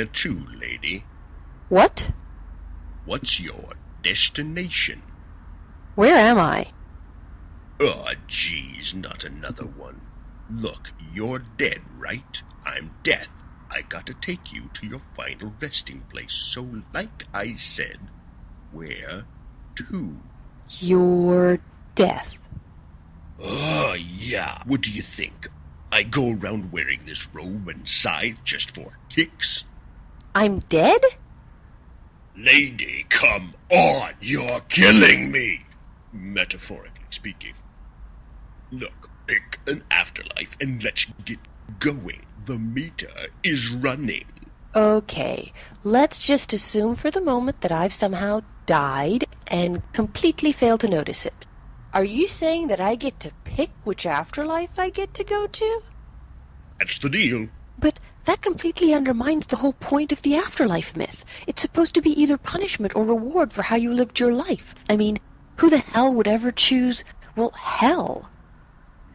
Where to, lady? What? What's your destination? Where am I? Oh, geez, not another one. Look, you're dead, right? I'm death. I gotta take you to your final resting place. So, like I said, where to? Your death. Oh, yeah. What do you think? I go around wearing this robe and scythe just for kicks? I'm dead? Lady, come on! You're killing me! Metaphorically speaking. Look, pick an afterlife and let's get going. The meter is running. Okay, let's just assume for the moment that I've somehow died and completely failed to notice it. Are you saying that I get to pick which afterlife I get to go to? That's the deal. But that completely undermines the whole point of the afterlife myth. It's supposed to be either punishment or reward for how you lived your life. I mean, who the hell would ever choose, well, hell?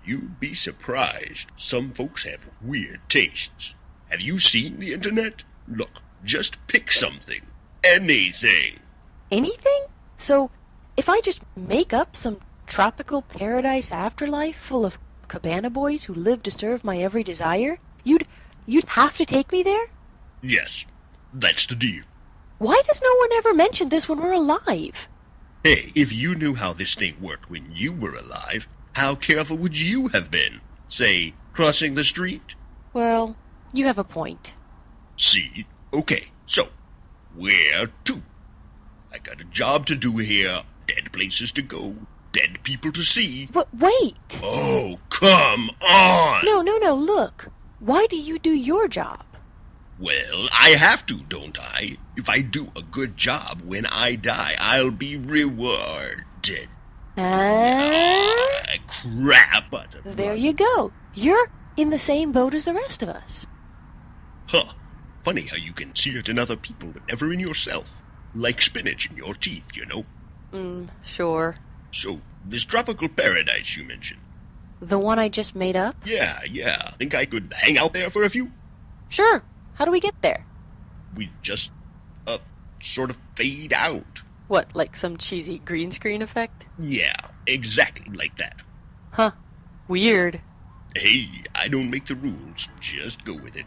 You'd be surprised. Some folks have weird tastes. Have you seen the internet? Look, just pick something. Anything. Anything? So, if I just make up some tropical paradise afterlife full of cabana boys who live to serve my every desire, you'd have to take me there? Yes, that's the deal. Why does no one ever mention this when we're alive? Hey, if you knew how this thing worked when you were alive, how careful would you have been? Say, crossing the street? Well, you have a point. See? Okay, so, where to? I got a job to do here, dead places to go, dead people to see. But wait! Oh, come on! No, no, no, look. Why do you do your job? Well, I have to, don't I? If I do a good job when I die, I'll be rewarded. Ah, Ah, crap! There you go. You're in the same boat as the rest of us. Huh. Funny how you can see it in other people, but never in yourself. Like spinach in your teeth, you know. Mm, sure. So, this tropical paradise you mentioned. The one I just made up? Yeah, yeah. Think I could hang out there for a few? Sure. How do we get there? We just, uh, sort of fade out. What, like some cheesy green screen effect? Yeah, exactly like that. Huh. Weird. Hey, I don't make the rules. Just go with it.